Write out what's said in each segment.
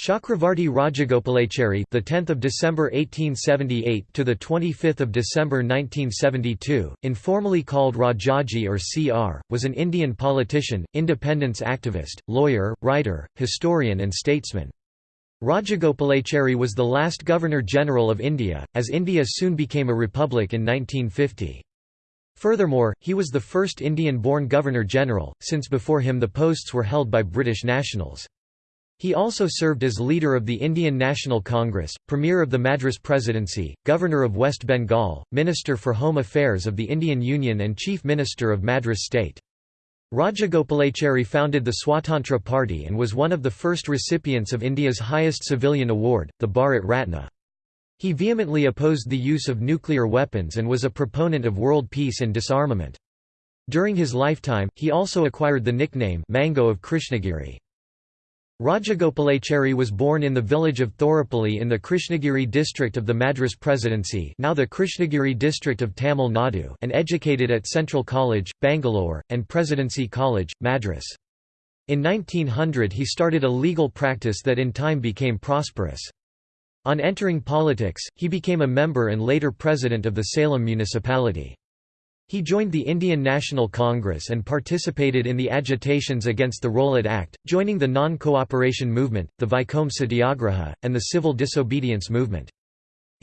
Chakravarti Rajagopalachari, the 10th of December 1878 to the 25th of December 1972, informally called Rajaji or CR, was an Indian politician, independence activist, lawyer, writer, historian and statesman. Rajagopalachari was the last Governor-General of India, as India soon became a republic in 1950. Furthermore, he was the first Indian-born Governor-General, since before him the posts were held by British nationals. He also served as leader of the Indian National Congress, Premier of the Madras Presidency, Governor of West Bengal, Minister for Home Affairs of the Indian Union and Chief Minister of Madras State. Rajagopalachari founded the Swatantra Party and was one of the first recipients of India's highest civilian award, the Bharat Ratna. He vehemently opposed the use of nuclear weapons and was a proponent of world peace and disarmament. During his lifetime, he also acquired the nickname Mango of Krishnagiri. Rajagopalachari was born in the village of Thorupally in the Krishnagiri district of the Madras Presidency now the Krishnagiri district of Tamil Nadu and educated at Central College, Bangalore, and Presidency College, Madras. In 1900 he started a legal practice that in time became prosperous. On entering politics, he became a member and later president of the Salem municipality. He joined the Indian National Congress and participated in the agitations against the Rowlatt Act, joining the non-cooperation movement, the Vaikom Satyagraha, and the civil disobedience movement.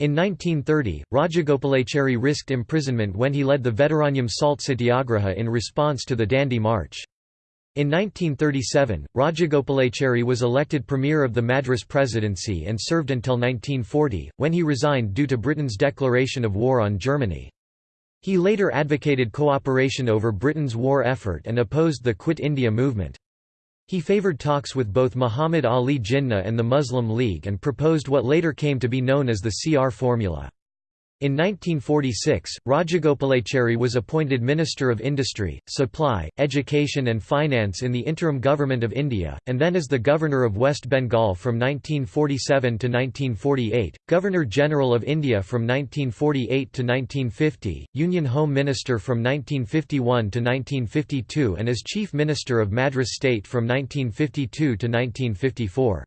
In 1930, Rajagopalachari risked imprisonment when he led the Vedaranyam Salt Satyagraha in response to the Dandi March. In 1937, Rajagopalachari was elected Premier of the Madras Presidency and served until 1940, when he resigned due to Britain's declaration of war on Germany. He later advocated cooperation over Britain's war effort and opposed the Quit India movement. He favoured talks with both Muhammad Ali Jinnah and the Muslim League and proposed what later came to be known as the CR formula. In 1946, Rajagopalachari was appointed Minister of Industry, Supply, Education and Finance in the interim government of India, and then as the Governor of West Bengal from 1947 to 1948, Governor-General of India from 1948 to 1950, Union Home Minister from 1951 to 1952 and as Chief Minister of Madras State from 1952 to 1954.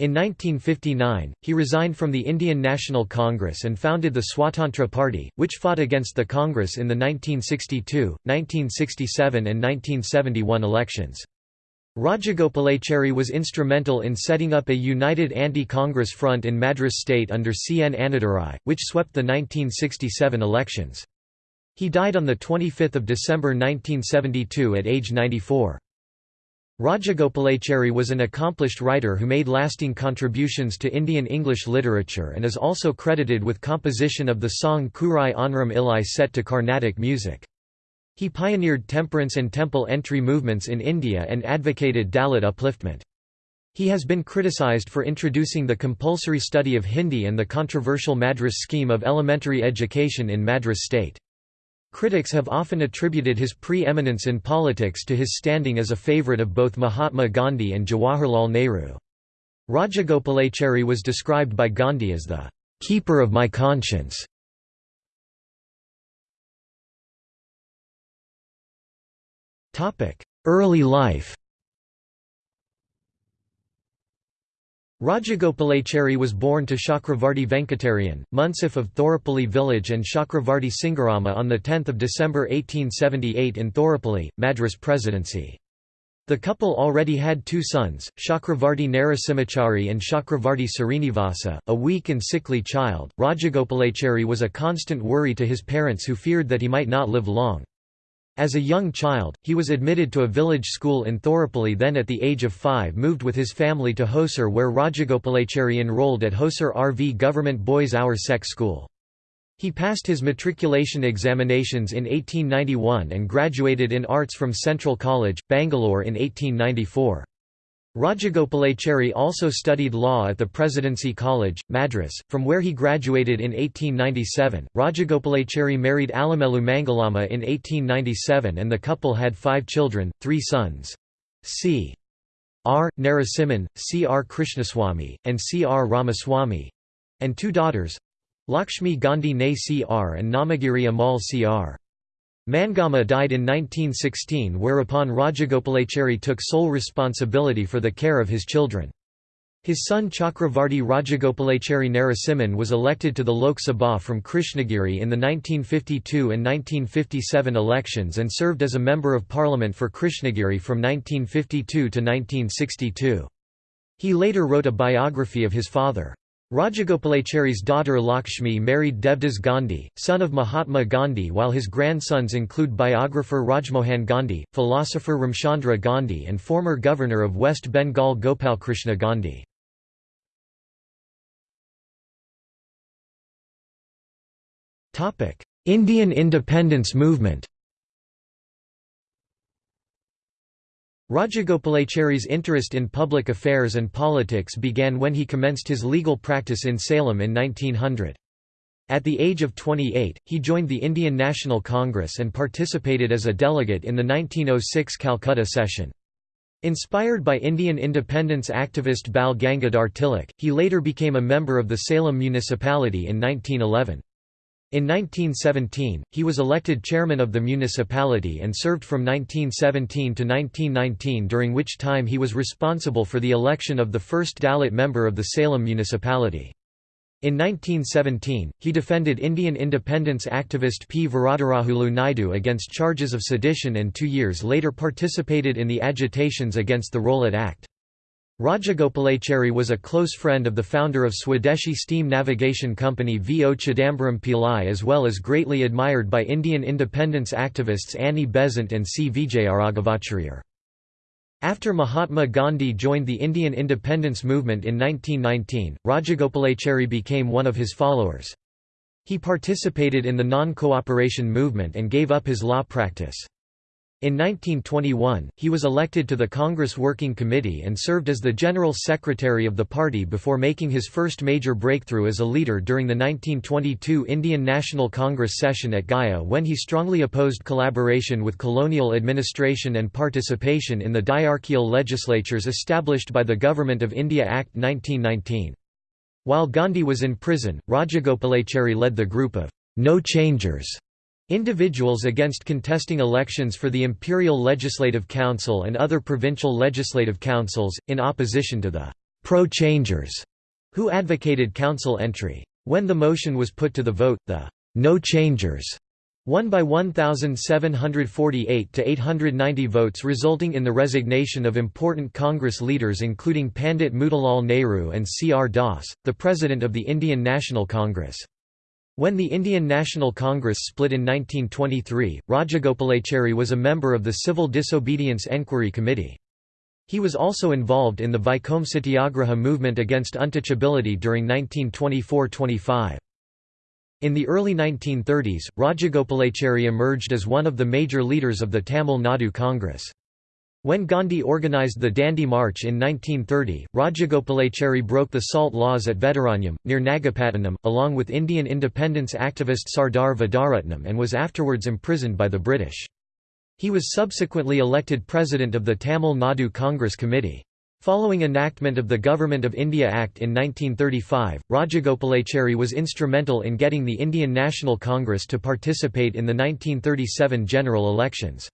In 1959, he resigned from the Indian National Congress and founded the Swatantra Party, which fought against the Congress in the 1962, 1967 and 1971 elections. Rajagopalachari was instrumental in setting up a united anti-Congress front in Madras state under C. N. Annadurai, which swept the 1967 elections. He died on 25 December 1972 at age 94. Rajagopalachari was an accomplished writer who made lasting contributions to Indian English literature and is also credited with composition of the song Kurai Onram Illai set to Carnatic music. He pioneered temperance and temple entry movements in India and advocated Dalit upliftment. He has been criticized for introducing the compulsory study of Hindi and the controversial Madras scheme of elementary education in Madras state. Critics have often attributed his pre-eminence in politics to his standing as a favourite of both Mahatma Gandhi and Jawaharlal Nehru. Rajagopalachari was described by Gandhi as the "...keeper of my conscience". Early life Rajagopalachari was born to Chakravarti Venkatarayan, Munsif of Thorupally village and Chakravarti Singarama on 10 December 1878 in Thorupally, Madras Presidency. The couple already had two sons, Chakravarti Narasimhachari and Chakravarti Srinivasa, a weak and sickly child. Rajagopalachari was a constant worry to his parents who feared that he might not live long. As a young child, he was admitted to a village school in Thorupally then at the age of five moved with his family to Hosur where Rajagopalachari enrolled at Hosur RV Government Boys Hour Sec School. He passed his matriculation examinations in 1891 and graduated in arts from Central College, Bangalore in 1894. Rajagopalachari also studied law at the Presidency College, Madras, from where he graduated in 1897. Rajagopalachari married Alamelu Mangalama in 1897 and the couple had five children, three sons. C. R. Narasimhan, C. R. Krishnaswamy, and C. R. Ramaswamy and two daughters Lakshmi Gandhi Ne C. R. and Namagiri Amal C. R. Mangama died in 1916 whereupon Rajagopalachari took sole responsibility for the care of his children. His son Chakravarti Rajagopalachari Narasimhan was elected to the Lok Sabha from Krishnagiri in the 1952 and 1957 elections and served as a Member of Parliament for Krishnagiri from 1952 to 1962. He later wrote a biography of his father. Rajagopalachari's daughter Lakshmi married Devdas Gandhi, son of Mahatma Gandhi while his grandsons include biographer Rajmohan Gandhi, philosopher Ramchandra Gandhi and former governor of West Bengal Gopal Krishna Gandhi. Indian independence movement Rajagopalachari's interest in public affairs and politics began when he commenced his legal practice in Salem in 1900. At the age of 28, he joined the Indian National Congress and participated as a delegate in the 1906 Calcutta session. Inspired by Indian independence activist Bal Gangadhar Tilak, he later became a member of the Salem municipality in 1911. In 1917, he was elected chairman of the municipality and served from 1917 to 1919 during which time he was responsible for the election of the first Dalit member of the Salem municipality. In 1917, he defended Indian independence activist P. Varadarajulu Naidu against charges of sedition and two years later participated in the agitations against the Rowlatt Act. Rajagopalachari was a close friend of the founder of Swadeshi Steam Navigation Company V. O. Chidambaram Pillai as well as greatly admired by Indian independence activists Annie Besant and C. Vijayaraghavacharya. After Mahatma Gandhi joined the Indian independence movement in 1919, Rajagopalachari became one of his followers. He participated in the non-cooperation movement and gave up his law practice. In 1921, he was elected to the Congress Working Committee and served as the General Secretary of the party before making his first major breakthrough as a leader during the 1922 Indian National Congress session at Gaya when he strongly opposed collaboration with colonial administration and participation in the diarchial legislatures established by the Government of India Act 1919. While Gandhi was in prison, Rajagopalachari led the group of no changers Individuals against contesting elections for the Imperial Legislative Council and other provincial legislative councils, in opposition to the pro-changers, who advocated council entry. When the motion was put to the vote, the no changers won by 1,748 to 890 votes resulting in the resignation of important Congress leaders including Pandit Motilal Nehru and C. R. Das, the President of the Indian National Congress. When the Indian National Congress split in 1923, Rajagopalachari was a member of the Civil Disobedience Enquiry Committee. He was also involved in the Vaikom Satyagraha movement against untouchability during 1924–25. In the early 1930s, Rajagopalachari emerged as one of the major leaders of the Tamil Nadu Congress. When Gandhi organized the Dandi March in 1930, Rajagopalachari broke the salt laws at Vedaranyam, near Nagapattinam, along with Indian independence activist Sardar Vedaratnam and was afterwards imprisoned by the British. He was subsequently elected president of the Tamil Nadu Congress Committee. Following enactment of the Government of India Act in 1935, Rajagopalachari was instrumental in getting the Indian National Congress to participate in the 1937 general elections.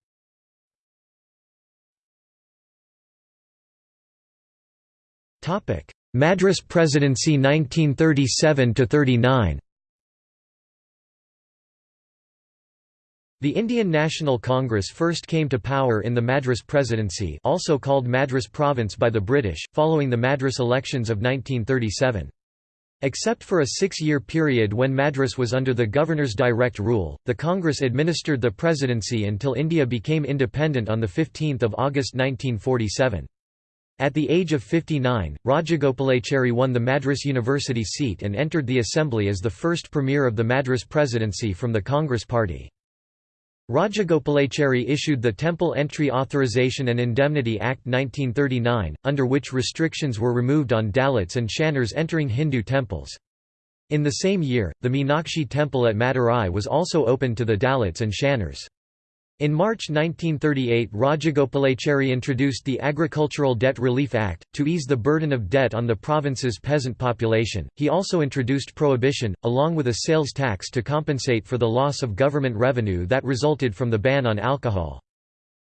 Madras Presidency 1937–39 The Indian National Congress first came to power in the Madras Presidency also called Madras Province by the British, following the Madras elections of 1937. Except for a six-year period when Madras was under the governor's direct rule, the Congress administered the presidency until India became independent on 15 August 1947. At the age of 59, Rajagopalachari won the Madras University seat and entered the assembly as the first premier of the Madras presidency from the Congress party. Rajagopalachari issued the Temple Entry Authorization and Indemnity Act 1939, under which restrictions were removed on Dalits and Shanars entering Hindu temples. In the same year, the Meenakshi temple at Madurai was also opened to the Dalits and Shanars. In March 1938 Rajagopalachari introduced the Agricultural Debt Relief Act, to ease the burden of debt on the province's peasant population. He also introduced prohibition, along with a sales tax to compensate for the loss of government revenue that resulted from the ban on alcohol.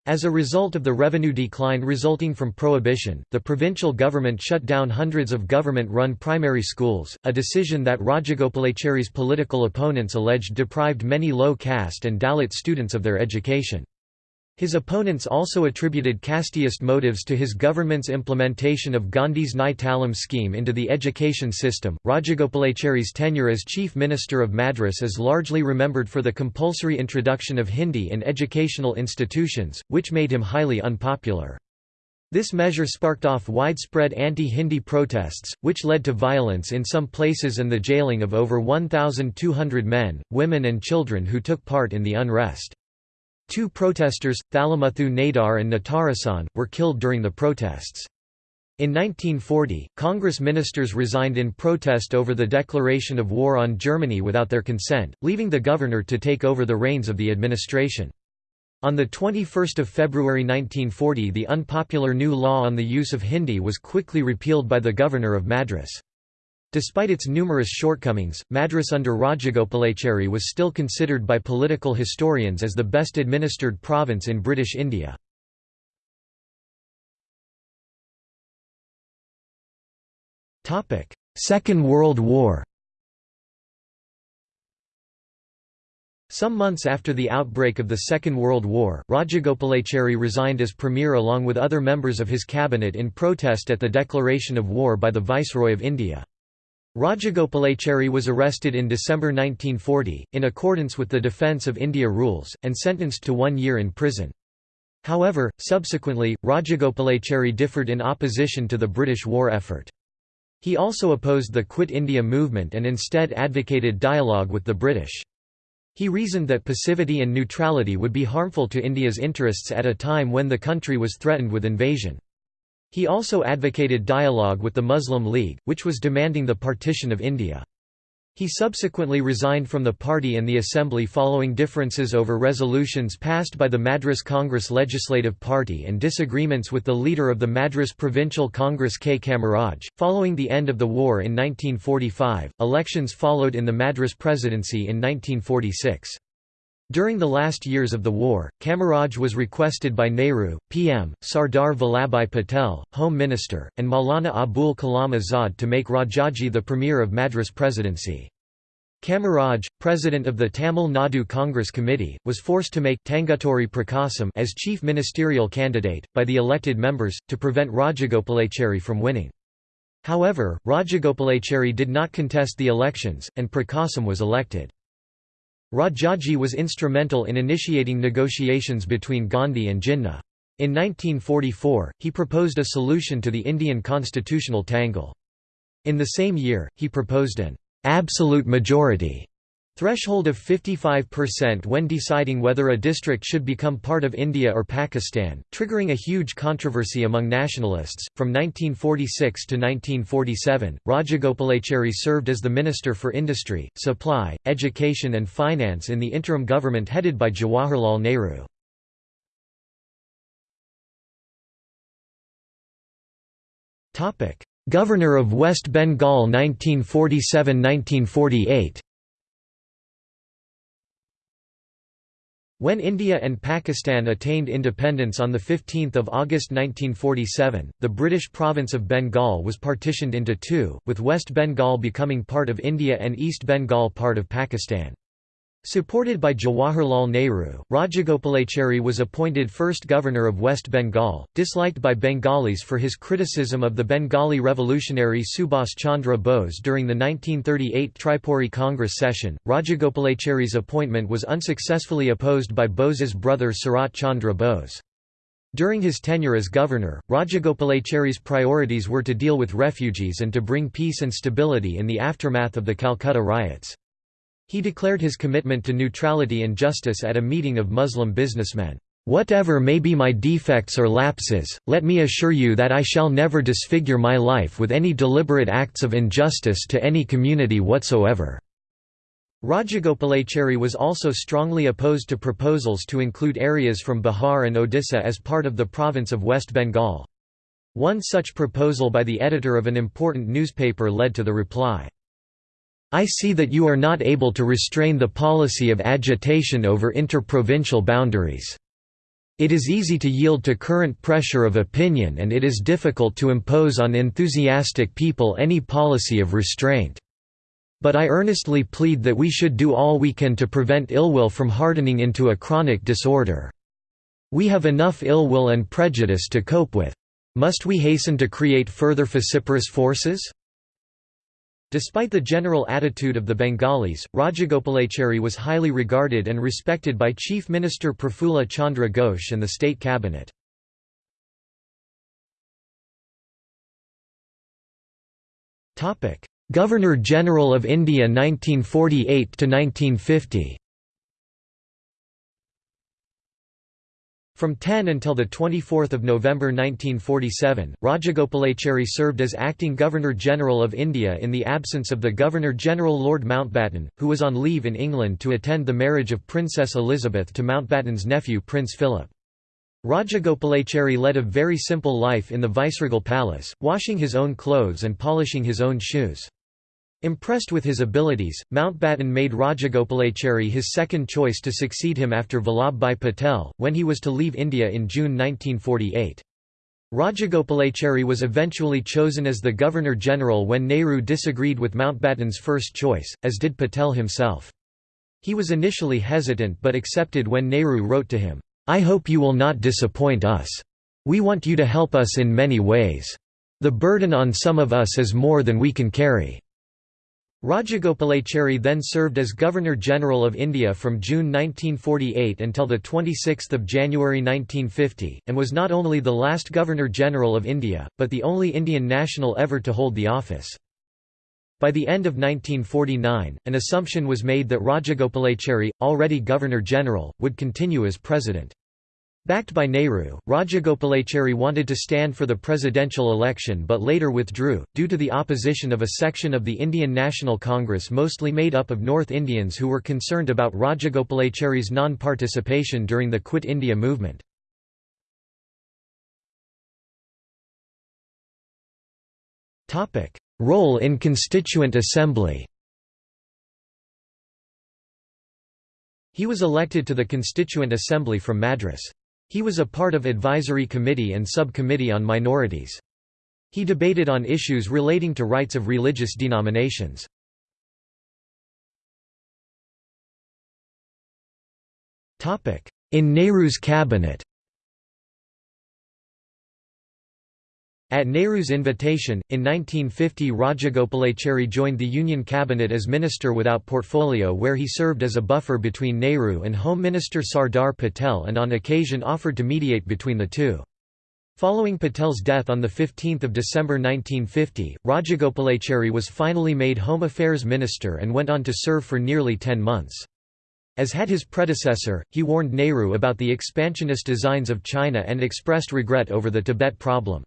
As a result of the revenue decline resulting from prohibition, the provincial government shut down hundreds of government-run primary schools, a decision that Rajagopalachari's political opponents alleged deprived many low-caste and Dalit students of their education. His opponents also attributed casteist motives to his government's implementation of Gandhi's Nai Talim scheme into the education system. Rajagopalachari's tenure as Chief Minister of Madras is largely remembered for the compulsory introduction of Hindi in educational institutions, which made him highly unpopular. This measure sparked off widespread anti-Hindi protests, which led to violence in some places and the jailing of over 1,200 men, women and children who took part in the unrest. Two protesters, Thalamuthu Nadar and Natarasan, were killed during the protests. In 1940, Congress ministers resigned in protest over the declaration of war on Germany without their consent, leaving the governor to take over the reins of the administration. On 21 February 1940 the unpopular new law on the use of Hindi was quickly repealed by the governor of Madras. Despite its numerous shortcomings, Madras under Rajagopalachari was still considered by political historians as the best administered province in British India. Second World War Some months after the outbreak of the Second World War, Rajagopalachari resigned as premier along with other members of his cabinet in protest at the declaration of war by the Viceroy of India. Rajagopalachari was arrested in December 1940, in accordance with the Defence of India rules, and sentenced to one year in prison. However, subsequently, Rajagopalachari differed in opposition to the British war effort. He also opposed the Quit India movement and instead advocated dialogue with the British. He reasoned that passivity and neutrality would be harmful to India's interests at a time when the country was threatened with invasion. He also advocated dialogue with the Muslim League, which was demanding the partition of India. He subsequently resigned from the party and the assembly following differences over resolutions passed by the Madras Congress Legislative Party and disagreements with the leader of the Madras Provincial Congress K. Kamaraj. Following the end of the war in 1945, elections followed in the Madras Presidency in 1946. During the last years of the war, Kamaraj was requested by Nehru, PM, Sardar Vallabhbhai Patel, Home Minister, and Maulana Abul Kalam Azad to make Rajaji the Premier of Madras Presidency. Kamaraj, president of the Tamil Nadu Congress Committee, was forced to make Tanguturi Prakasam as chief ministerial candidate, by the elected members, to prevent Rajagopalachari from winning. However, Rajagopalachari did not contest the elections, and Prakasam was elected. Rajaji was instrumental in initiating negotiations between Gandhi and Jinnah. In 1944, he proposed a solution to the Indian constitutional tangle. In the same year, he proposed an absolute majority Threshold of 55% when deciding whether a district should become part of India or Pakistan, triggering a huge controversy among nationalists. From 1946 to 1947, Rajagopalachari served as the Minister for Industry, Supply, Education and Finance in the interim government headed by Jawaharlal Nehru. Governor of West Bengal 1947–1948 When India and Pakistan attained independence on 15 August 1947, the British province of Bengal was partitioned into two, with West Bengal becoming part of India and East Bengal part of Pakistan. Supported by Jawaharlal Nehru, Rajagopalachari was appointed first governor of West Bengal, disliked by Bengalis for his criticism of the Bengali revolutionary Subhas Chandra Bose during the 1938 Tripuri Congress session. Rajagopalachari's appointment was unsuccessfully opposed by Bose's brother Sarat Chandra Bose. During his tenure as governor, Rajagopalachari's priorities were to deal with refugees and to bring peace and stability in the aftermath of the Calcutta riots. He declared his commitment to neutrality and justice at a meeting of Muslim businessmen. Whatever may be my defects or lapses, let me assure you that I shall never disfigure my life with any deliberate acts of injustice to any community whatsoever." Rajagopalachari was also strongly opposed to proposals to include areas from Bihar and Odisha as part of the province of West Bengal. One such proposal by the editor of an important newspaper led to the reply, I see that you are not able to restrain the policy of agitation over interprovincial boundaries. It is easy to yield to current pressure of opinion and it is difficult to impose on enthusiastic people any policy of restraint. But I earnestly plead that we should do all we can to prevent ill will from hardening into a chronic disorder. We have enough ill will and prejudice to cope with. Must we hasten to create further vociferous forces? Despite the general attitude of the Bengalis, Rajagopalachari was highly regarded and respected by Chief Minister Prafulla Chandra Ghosh and the state cabinet. Governor-General of India 1948–1950 From 10 until 24 November 1947, Rajagopalachari served as acting Governor-General of India in the absence of the Governor-General Lord Mountbatten, who was on leave in England to attend the marriage of Princess Elizabeth to Mountbatten's nephew Prince Philip. Rajagopalachari led a very simple life in the viceregal palace, washing his own clothes and polishing his own shoes. Impressed with his abilities, Mountbatten made Rajagopalachari his second choice to succeed him after Vallabhbhai Patel, when he was to leave India in June 1948. Rajagopalachari was eventually chosen as the Governor-General when Nehru disagreed with Mountbatten's first choice, as did Patel himself. He was initially hesitant but accepted when Nehru wrote to him, "'I hope you will not disappoint us. We want you to help us in many ways. The burden on some of us is more than we can carry.' Rajagopalachari then served as Governor-General of India from June 1948 until 26 January 1950, and was not only the last Governor-General of India, but the only Indian national ever to hold the office. By the end of 1949, an assumption was made that Rajagopalachari, already Governor-General, would continue as President. Backed by Nehru, Rajagopalachari wanted to stand for the presidential election but later withdrew, due to the opposition of a section of the Indian National Congress mostly made up of North Indians who were concerned about Rajagopalachari's non-participation during the Quit India movement. Role in Constituent Assembly He was elected to the Constituent Assembly from Madras. He was a part of advisory committee and subcommittee on minorities. He debated on issues relating to rights of religious denominations. In Nehru's cabinet At Nehru's invitation, in 1950 Rajagopalachari joined the Union cabinet as minister without portfolio where he served as a buffer between Nehru and Home Minister Sardar Patel and on occasion offered to mediate between the two. Following Patel's death on 15 December 1950, Rajagopalachari was finally made Home Affairs Minister and went on to serve for nearly ten months. As had his predecessor, he warned Nehru about the expansionist designs of China and expressed regret over the Tibet problem.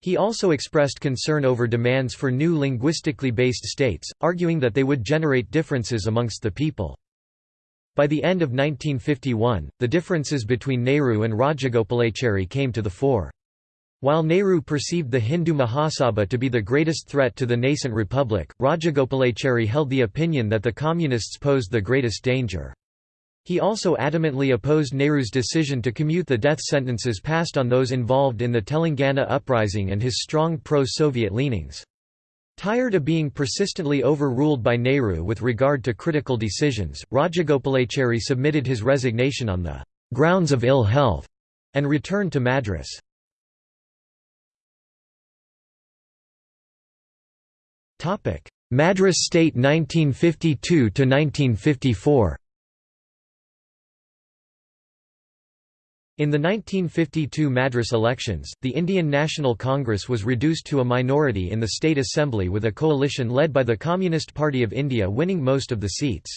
He also expressed concern over demands for new linguistically based states, arguing that they would generate differences amongst the people. By the end of 1951, the differences between Nehru and Rajagopalachari came to the fore. While Nehru perceived the Hindu Mahasabha to be the greatest threat to the nascent republic, Rajagopalachari held the opinion that the communists posed the greatest danger. He also adamantly opposed Nehru's decision to commute the death sentences passed on those involved in the Telangana uprising and his strong pro-Soviet leanings. Tired of being persistently overruled by Nehru with regard to critical decisions, Rajagopalachari submitted his resignation on the grounds of ill health and returned to Madras. Madras State 1952 to 1954 In the 1952 Madras elections, the Indian National Congress was reduced to a minority in the State Assembly with a coalition led by the Communist Party of India winning most of the seats.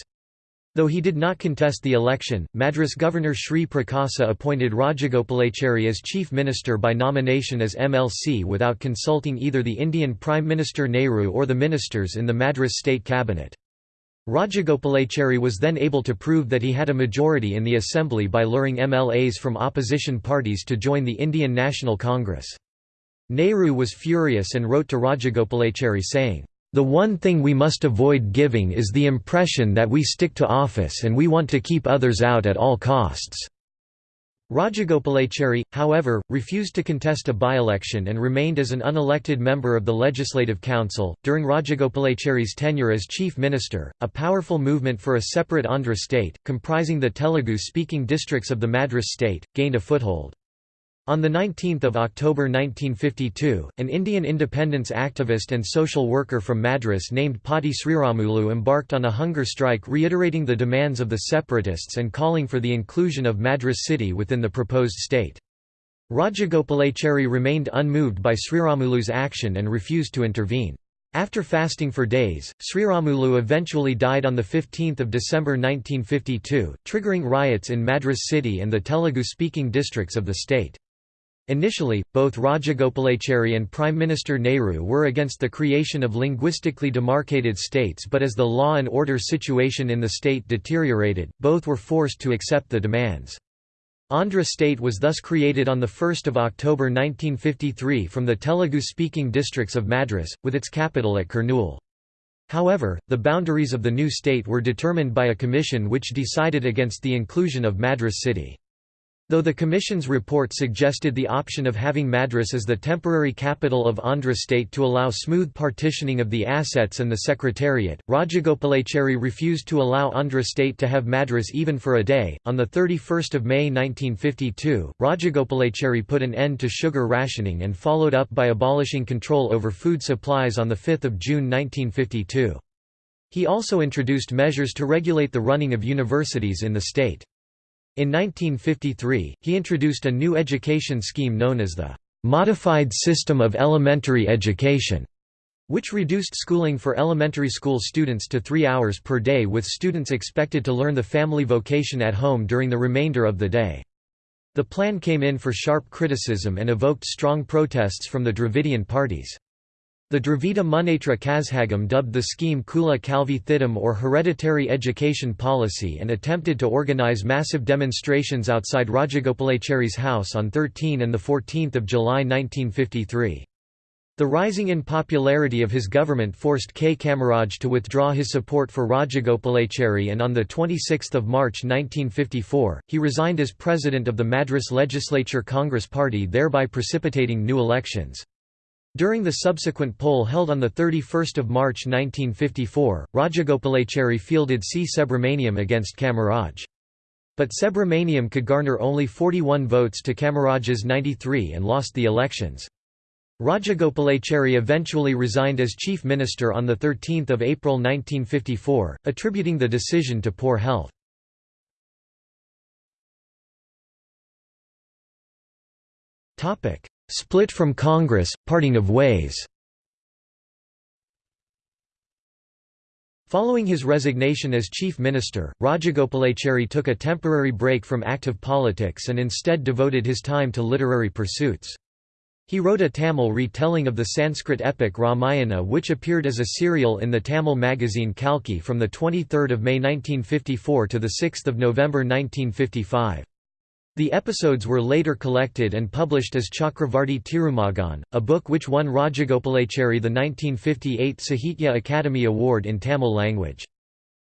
Though he did not contest the election, Madras Governor Sri Prakasa appointed Rajagopalachari as Chief Minister by nomination as MLC without consulting either the Indian Prime Minister Nehru or the ministers in the Madras State Cabinet. Rajagopalachari was then able to prove that he had a majority in the assembly by luring MLAs from opposition parties to join the Indian National Congress. Nehru was furious and wrote to Rajagopalachari saying, "...the one thing we must avoid giving is the impression that we stick to office and we want to keep others out at all costs." Rajagopalachari, however, refused to contest a by-election and remained as an unelected member of the Legislative Council. During Rajagopalachari's tenure as chief minister, a powerful movement for a separate Andhra state, comprising the Telugu-speaking districts of the Madras state, gained a foothold. On 19 October 1952, an Indian independence activist and social worker from Madras named Potti Sriramulu embarked on a hunger strike reiterating the demands of the separatists and calling for the inclusion of Madras city within the proposed state. Rajagopalachari remained unmoved by Sriramulu's action and refused to intervene. After fasting for days, Sriramulu eventually died on 15 December 1952, triggering riots in Madras city and the Telugu-speaking districts of the state. Initially, both Rajagopalachari and Prime Minister Nehru were against the creation of linguistically demarcated states but as the law and order situation in the state deteriorated, both were forced to accept the demands. Andhra state was thus created on 1 October 1953 from the Telugu-speaking districts of Madras, with its capital at Kurnool. However, the boundaries of the new state were determined by a commission which decided against the inclusion of Madras city. Though the Commission's report suggested the option of having Madras as the temporary capital of Andhra state to allow smooth partitioning of the assets and the secretariat, Rajagopalachari refused to allow Andhra state to have Madras even for a day. On 31 May 1952, Rajagopalachari put an end to sugar rationing and followed up by abolishing control over food supplies on 5 June 1952. He also introduced measures to regulate the running of universities in the state. In 1953, he introduced a new education scheme known as the Modified System of Elementary Education, which reduced schooling for elementary school students to three hours per day with students expected to learn the family vocation at home during the remainder of the day. The plan came in for sharp criticism and evoked strong protests from the Dravidian parties. The Dravida Munnetra Kazhagam dubbed the scheme Kula Kalvi Thittam or hereditary education policy and attempted to organize massive demonstrations outside Rajagopalachari's house on 13 and 14 July 1953. The rising in popularity of his government forced K. Kamaraj to withdraw his support for Rajagopalachari and on 26 March 1954, he resigned as president of the Madras Legislature Congress Party thereby precipitating new elections. During the subsequent poll held on 31 March 1954, Rajagopalachari fielded C. Subramaniam against Kamaraj. But Subramaniam could garner only 41 votes to Kamaraj's 93 and lost the elections. Rajagopalachari eventually resigned as chief minister on 13 April 1954, attributing the decision to poor health. Split from Congress, parting of ways Following his resignation as chief minister, Rajagopalachari took a temporary break from active politics and instead devoted his time to literary pursuits. He wrote a Tamil retelling of the Sanskrit epic Ramayana which appeared as a serial in the Tamil magazine Kalki from 23 May 1954 to 6 November 1955. The episodes were later collected and published as Chakravarti Tirumagan, a book which won Rajagopalachari the 1958 Sahitya Akademi Award in Tamil language.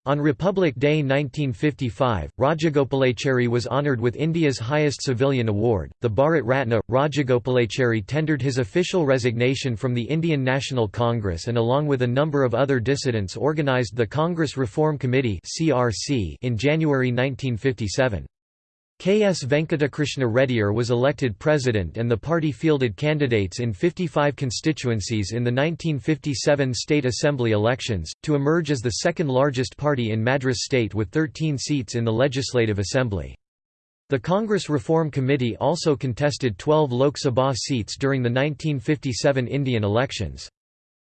On Republic Day 1955, Rajagopalachari was honoured with India's highest civilian award, the Bharat Ratna. Rajagopalachari tendered his official resignation from the Indian National Congress and along with a number of other dissidents organised the Congress Reform Committee in January 1957. K. S. Venkatakrishna Reddyar was elected president and the party fielded candidates in 55 constituencies in the 1957 State Assembly elections, to emerge as the second largest party in Madras state with 13 seats in the Legislative Assembly. The Congress Reform Committee also contested 12 Lok Sabha seats during the 1957 Indian elections.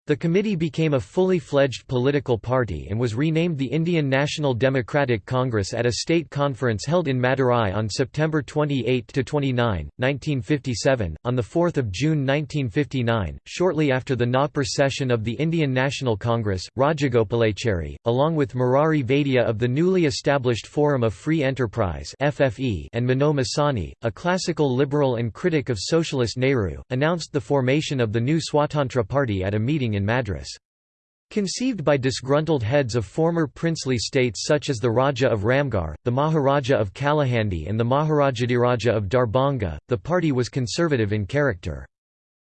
The committee became a fully fledged political party and was renamed the Indian National Democratic Congress at a state conference held in Madurai on September 28 to 29, 1957. On 4 June 1959, shortly after the Nagpur session of the Indian National Congress, Rajagopalachari, along with Murari Vaidya of the newly established Forum of Free Enterprise (FFE) and Minoo Masani, a classical liberal and critic of socialist Nehru, announced the formation of the new Swatantra Party at a meeting in Madras. Conceived by disgruntled heads of former princely states such as the Raja of Ramgarh, the Maharaja of Kalahandi and the Maharajadhiraja of Darbhanga, the party was conservative in character.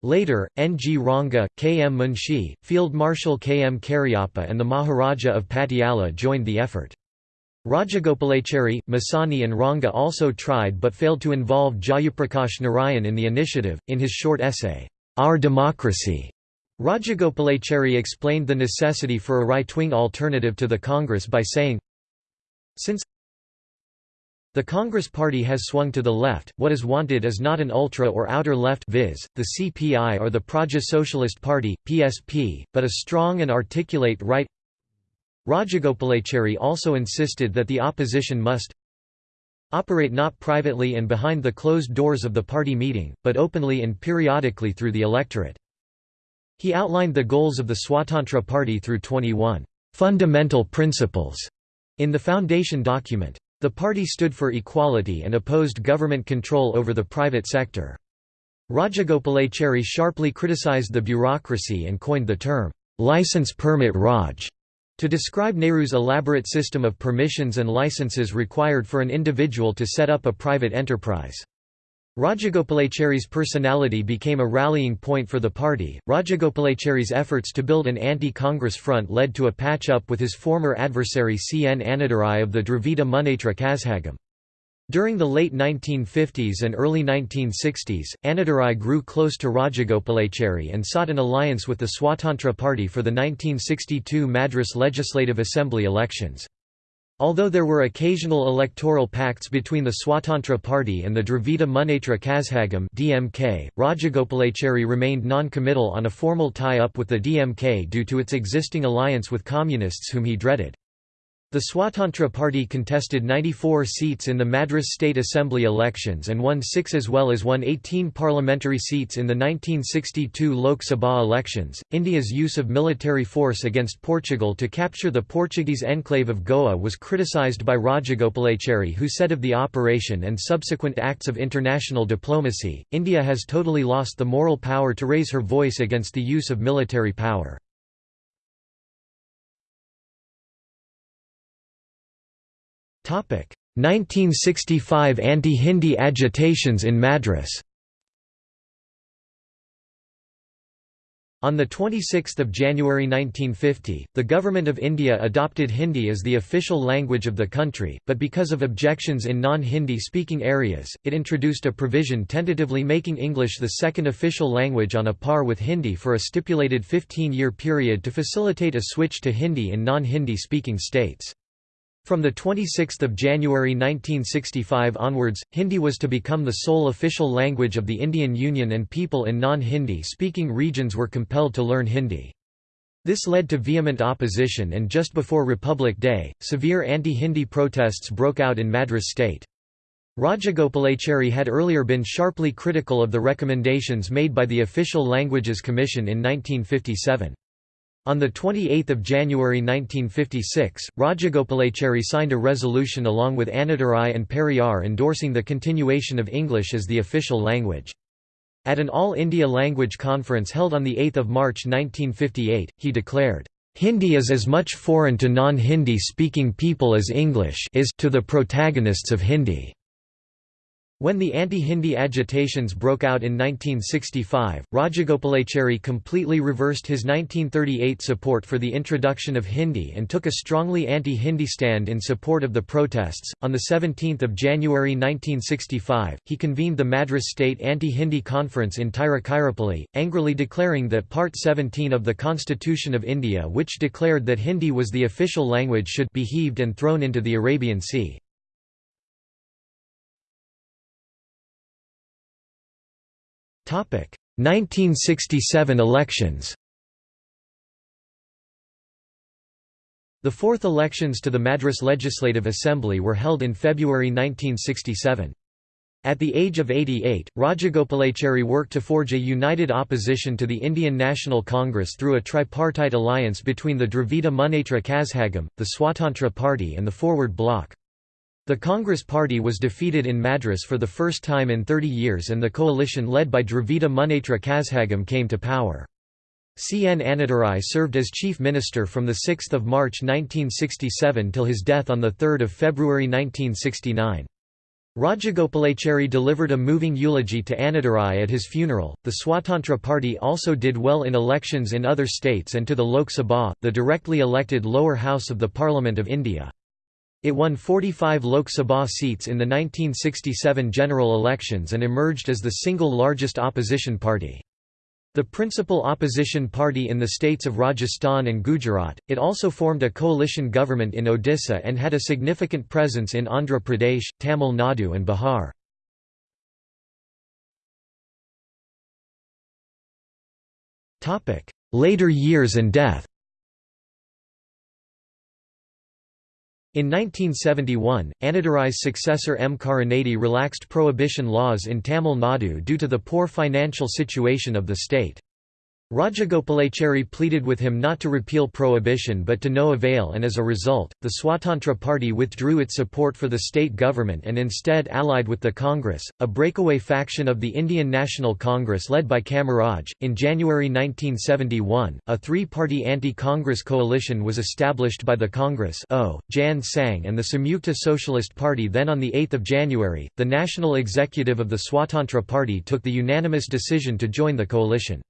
Later, N. G. Ranga, K. M. Munshi, Field Marshal K. M. Cariappa and the Maharaja of Patiala joined the effort. Rajagopalachari, Masani and Ranga also tried but failed to involve Jayaprakash Narayan in the initiative. In his short essay, Our Democracy, Rajagopalachari explained the necessity for a right-wing alternative to the Congress by saying, Since the Congress Party has swung to the left, what is wanted is not an ultra or outer left viz., the CPI or the Praja Socialist Party, PSP, but a strong and articulate right Rajagopalachari also insisted that the opposition must operate not privately and behind the closed doors of the party meeting, but openly and periodically through the electorate. He outlined the goals of the Swatantra Party through 21 fundamental principles in the foundation document. The party stood for equality and opposed government control over the private sector. Rajagopalachari sharply criticized the bureaucracy and coined the term, license permit Raj, to describe Nehru's elaborate system of permissions and licenses required for an individual to set up a private enterprise. Rajagopalachari's personality became a rallying point for the party. Rajagopalachari's efforts to build an anti Congress front led to a patch up with his former adversary C. N. Annadurai of the Dravida Munnetra Kazhagam. During the late 1950s and early 1960s, Annadurai grew close to Rajagopalachari and sought an alliance with the Swatantra Party for the 1962 Madras Legislative Assembly elections. Although there were occasional electoral pacts between the Swatantra Party and the Dravida Munnetra Kazhagam (DMK), Rajagopalachari remained non-committal on a formal tie-up with the DMK due to its existing alliance with communists whom he dreaded. The Swatantra Party contested 94 seats in the Madras State Assembly elections and won six as well as won 18 parliamentary seats in the 1962 Lok Sabha elections. India's use of military force against Portugal to capture the Portuguese enclave of Goa was criticised by Rajagopalachari, who said of the operation and subsequent acts of international diplomacy, India has totally lost the moral power to raise her voice against the use of military power. 1965 anti-Hindi agitations in Madras On 26 January 1950, the Government of India adopted Hindi as the official language of the country, but because of objections in non-Hindi speaking areas, it introduced a provision tentatively making English the second official language on a par with Hindi for a stipulated 15-year period to facilitate a switch to Hindi in non-Hindi speaking states. From 26 January 1965 onwards, Hindi was to become the sole official language of the Indian Union and people in non-Hindi speaking regions were compelled to learn Hindi. This led to vehement opposition and just before Republic Day, severe anti-Hindi protests broke out in Madras state. Rajagopalachari had earlier been sharply critical of the recommendations made by the Official Languages Commission in 1957. On 28 January 1956, Rajagopalachari signed a resolution along with Annadurai and Periyar endorsing the continuation of English as the official language. At an All India Language Conference held on 8 March 1958, he declared, "...Hindi is as much foreign to non-Hindi speaking people as English is to the protagonists of Hindi." When the anti-Hindi agitations broke out in 1965, Rajagopalachari completely reversed his 1938 support for the introduction of Hindi and took a strongly anti-Hindi stand in support of the protests. On the 17th of January 1965, he convened the Madras State Anti-Hindi Conference in Tiruchirappalli, angrily declaring that Part 17 of the Constitution of India which declared that Hindi was the official language should be heaved and thrown into the Arabian Sea. 1967 elections The fourth elections to the Madras Legislative Assembly were held in February 1967. At the age of 88, Rajagopalachari worked to forge a united opposition to the Indian National Congress through a tripartite alliance between the Dravida Munnetra Kazhagam, the Swatantra Party and the Forward Bloc. The Congress Party was defeated in Madras for the first time in 30 years and the coalition led by Dravida Munnetra Kazhagam came to power. C. N. Annadurai served as chief minister from 6 March 1967 till his death on 3 February 1969. Rajagopalachari delivered a moving eulogy to Annadurai at his funeral. The Swatantra Party also did well in elections in other states and to the Lok Sabha, the directly elected lower house of the Parliament of India. It won 45 Lok Sabha seats in the 1967 general elections and emerged as the single largest opposition party. The principal opposition party in the states of Rajasthan and Gujarat, it also formed a coalition government in Odisha and had a significant presence in Andhra Pradesh, Tamil Nadu and Bihar. Later years and death In 1971, Annadurai's successor M. Karunanidhi relaxed prohibition laws in Tamil Nadu due to the poor financial situation of the state. Rajagopalachari pleaded with him not to repeal prohibition but to no avail and as a result, the Swatantra Party withdrew its support for the state government and instead allied with the Congress, a breakaway faction of the Indian National Congress led by Kamaraj. In January 1971, a three-party anti-Congress coalition was established by the Congress o, Jan Sangh and the Samyukta Socialist Party then on 8 January, the national executive of the Swatantra Party took the unanimous decision to join the coalition.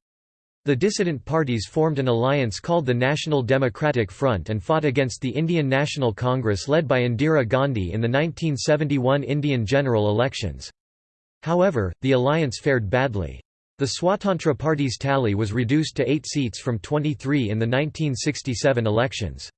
The dissident parties formed an alliance called the National Democratic Front and fought against the Indian National Congress led by Indira Gandhi in the 1971 Indian general elections. However, the alliance fared badly. The Swatantra Party's tally was reduced to eight seats from 23 in the 1967 elections.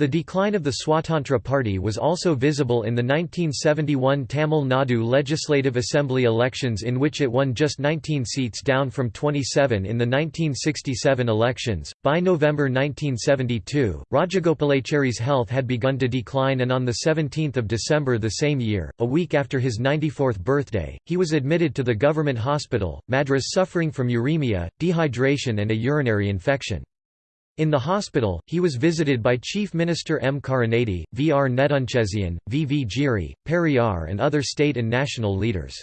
The decline of the Swatantra Party was also visible in the 1971 Tamil Nadu Legislative Assembly elections in which it won just 19 seats down from 27 in the 1967 elections. By November 1972, Rajagopalachari's health had begun to decline and on 17 December the same year, a week after his 94th birthday, he was admitted to the government hospital, Madras suffering from uremia, dehydration and a urinary infection. In the hospital, he was visited by Chief Minister M. Karunanidhi, V. R. Nedunchezhiyan, V. V. Giri, Periyar and other state and national leaders.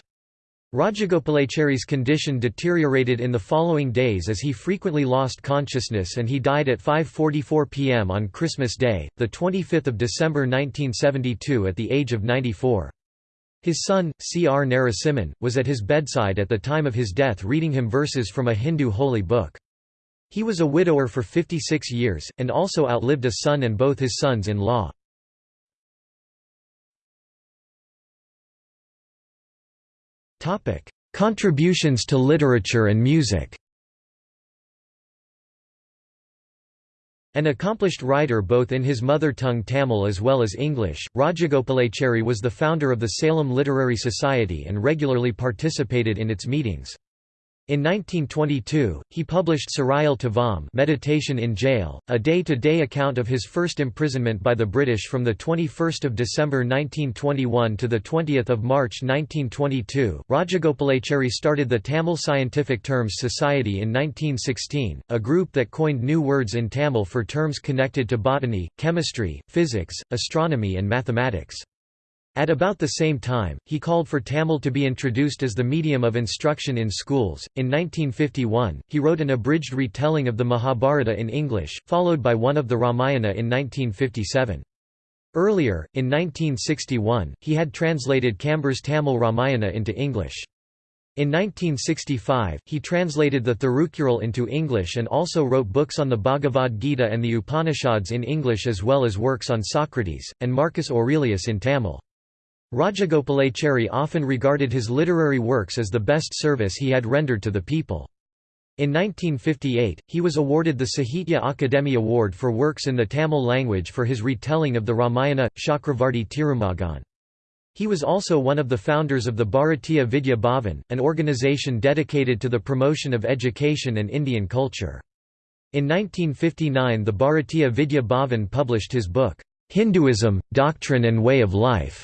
Rajagopalachari's condition deteriorated in the following days as he frequently lost consciousness and he died at 5.44 pm on Christmas Day, 25 December 1972 at the age of 94. His son, C. R. Narasimhan, was at his bedside at the time of his death reading him verses from a Hindu holy book. He was a widower for 56 years, and also outlived a son and both his sons-in-law. Contributions to literature and music An accomplished writer both in his mother tongue Tamil as well as English, Rajagopalachari was the founder of the Salem Literary Society and regularly participated in its meetings. In 1922, he published Sarayal Tavam Meditation in Jail, a day-to-day -day account of his first imprisonment by the British from 21 December 1921 to 20 March 1922. Rajagopalachari started the Tamil Scientific Terms Society in 1916, a group that coined new words in Tamil for terms connected to botany, chemistry, physics, astronomy and mathematics. At about the same time, he called for Tamil to be introduced as the medium of instruction in schools. In 1951, he wrote an abridged retelling of the Mahabharata in English, followed by one of the Ramayana in 1957. Earlier, in 1961, he had translated Kambar's Tamil Ramayana into English. In 1965, he translated the Thirukural into English and also wrote books on the Bhagavad Gita and the Upanishads in English as well as works on Socrates, and Marcus Aurelius in Tamil. Rajagopalachari often regarded his literary works as the best service he had rendered to the people. In 1958, he was awarded the Sahitya Akademi Award for works in the Tamil language for his retelling of the Ramayana, Chakravarti Tirumagan. He was also one of the founders of the Bharatiya Vidya Bhavan, an organization dedicated to the promotion of education and Indian culture. In 1959 the Bharatiya Vidya Bhavan published his book, Hinduism, Doctrine and Way of Life.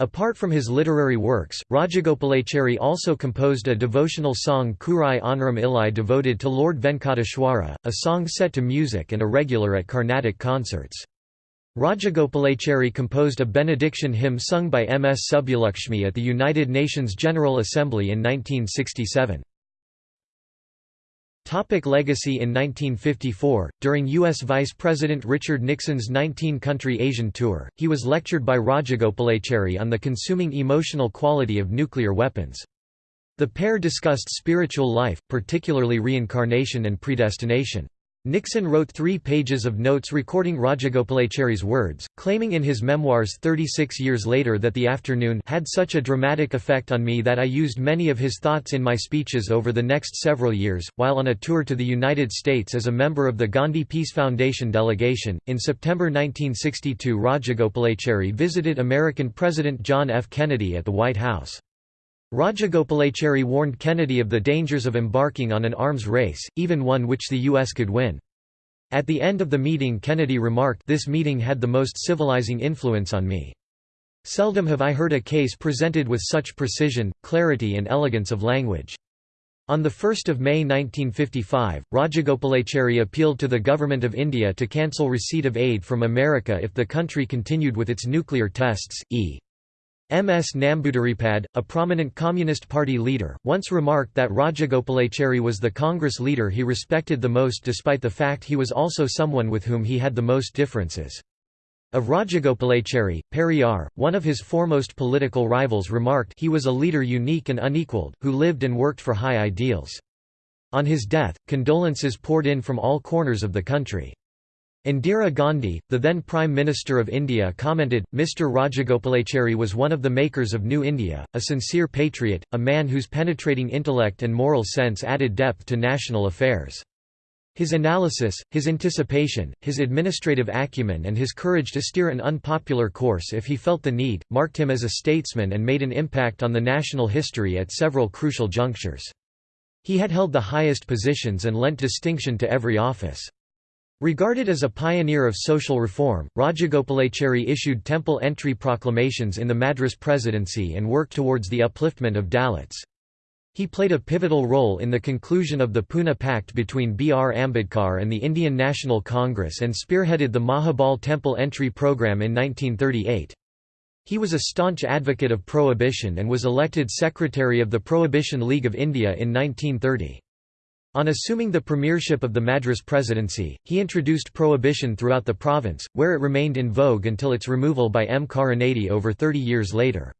Apart from his literary works, Rajagopalachari also composed a devotional song Kurai Onrum Illai devoted to Lord Venkateshwara, a song set to music and a regular at Carnatic concerts. Rajagopalachari composed a benediction hymn sung by M. S. Subbulakshmi at the United Nations General Assembly in 1967. Topic legacy In 1954, during U.S. Vice President Richard Nixon's 19-country Asian tour, he was lectured by Rajagopalachari on the consuming emotional quality of nuclear weapons. The pair discussed spiritual life, particularly reincarnation and predestination. Nixon wrote three pages of notes recording Rajagopalachari's words, claiming in his memoirs 36 years later that the afternoon had such a dramatic effect on me that I used many of his thoughts in my speeches over the next several years. While on a tour to the United States as a member of the Gandhi Peace Foundation delegation, in September 1962 Rajagopalachari visited American President John F. Kennedy at the White House. Rajagopalachari warned Kennedy of the dangers of embarking on an arms race, even one which the U.S. could win. At the end of the meeting Kennedy remarked this meeting had the most civilizing influence on me. Seldom have I heard a case presented with such precision, clarity and elegance of language. On 1 May 1955, Rajagopalachari appealed to the Government of India to cancel receipt of aid from America if the country continued with its nuclear tests, e. M. S. Namboodiripad, a prominent Communist Party leader, once remarked that Rajagopalachari was the Congress leader he respected the most despite the fact he was also someone with whom he had the most differences. Of Rajagopalachari, Periyar, one of his foremost political rivals remarked he was a leader unique and unequaled, who lived and worked for high ideals. On his death, condolences poured in from all corners of the country. Indira Gandhi, the then Prime Minister of India commented, Mr Rajagopalachari was one of the makers of New India, a sincere patriot, a man whose penetrating intellect and moral sense added depth to national affairs. His analysis, his anticipation, his administrative acumen and his courage to steer an unpopular course if he felt the need, marked him as a statesman and made an impact on the national history at several crucial junctures. He had held the highest positions and lent distinction to every office. Regarded as a pioneer of social reform, Rajagopalachari issued temple entry proclamations in the Madras presidency and worked towards the upliftment of Dalits. He played a pivotal role in the conclusion of the Pune Pact between B. R. Ambedkar and the Indian National Congress and spearheaded the Mahabal temple entry program in 1938. He was a staunch advocate of prohibition and was elected Secretary of the Prohibition League of India in 1930. On assuming the premiership of the Madras presidency, he introduced prohibition throughout the province, where it remained in vogue until its removal by M. Karunanidhi over 30 years later.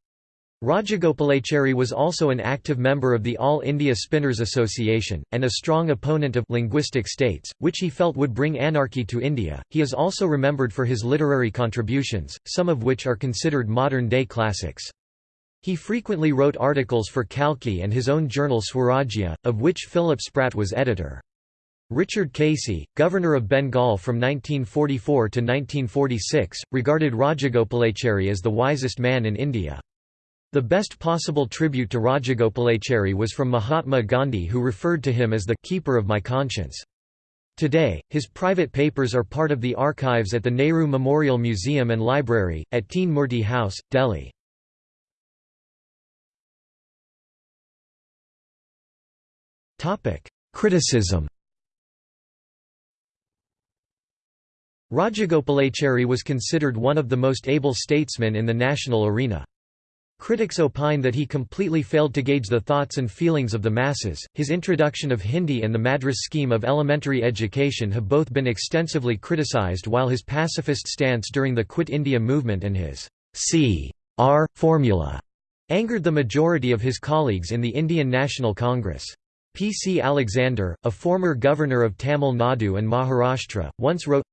Rajagopalachari was also an active member of the All India Spinners Association, and a strong opponent of linguistic states, which he felt would bring anarchy to India. He is also remembered for his literary contributions, some of which are considered modern day classics. He frequently wrote articles for Kalki and his own journal Swarajya, of which Philip Spratt was editor. Richard Casey, governor of Bengal from 1944 to 1946, regarded Rajagopalachari as the wisest man in India. The best possible tribute to Rajagopalachari was from Mahatma Gandhi who referred to him as the «keeper of my conscience». Today, his private papers are part of the archives at the Nehru Memorial Museum and Library, at Teen Murti House, Delhi. Criticism Rajagopalachari was considered one of the most able statesmen in the national arena. Critics opine that he completely failed to gauge the thoughts and feelings of the masses. His introduction of Hindi and the Madras scheme of elementary education have both been extensively criticized while his pacifist stance during the Quit India movement and his C.R. formula angered the majority of his colleagues in the Indian National Congress. P. C. Alexander, a former governor of Tamil Nadu and Maharashtra, once wrote,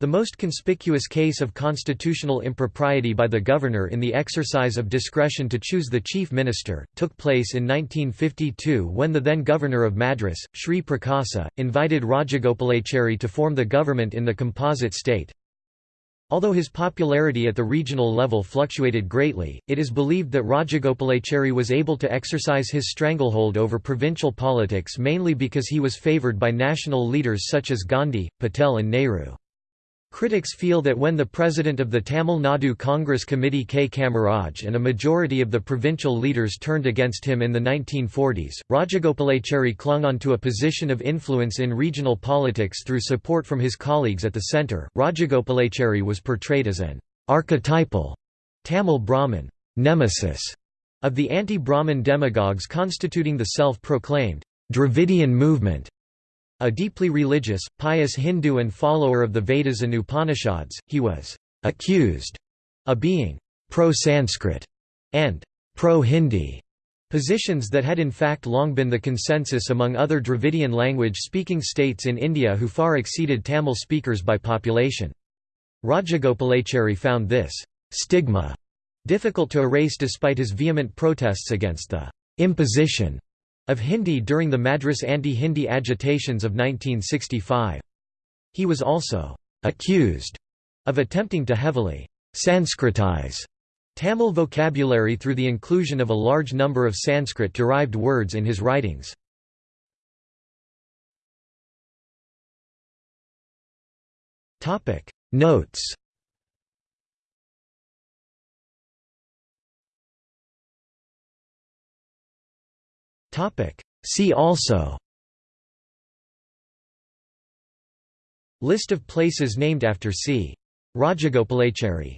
the most conspicuous case of constitutional impropriety by the governor in the exercise of discretion to choose the chief minister, took place in 1952 when the then governor of Madras, Sri Prakasa, invited Rajagopalachari to form the government in the composite state. Although his popularity at the regional level fluctuated greatly, it is believed that Rajagopalachari was able to exercise his stranglehold over provincial politics mainly because he was favoured by national leaders such as Gandhi, Patel and Nehru. Critics feel that when the president of the Tamil Nadu Congress Committee K. Kamaraj and a majority of the provincial leaders turned against him in the 1940s, Rajagopalachari clung on to a position of influence in regional politics through support from his colleagues at the centre. Rajagopalachari was portrayed as an archetypal Tamil Brahmin nemesis of the anti-Brahmin demagogues constituting the self-proclaimed Dravidian movement. A deeply religious, pious Hindu and follower of the Vedas and Upanishads, he was accused of being pro-Sanskrit and pro-Hindi, positions that had in fact long been the consensus among other Dravidian language-speaking states in India who far exceeded Tamil speakers by population. Rajagopalachari found this stigma difficult to erase despite his vehement protests against the imposition of Hindi during the Madras anti-Hindi agitations of 1965. He was also accused of attempting to heavily Sanskritize Tamil vocabulary through the inclusion of a large number of Sanskrit-derived words in his writings. Notes See also. List of places named after C. Rajagopalachari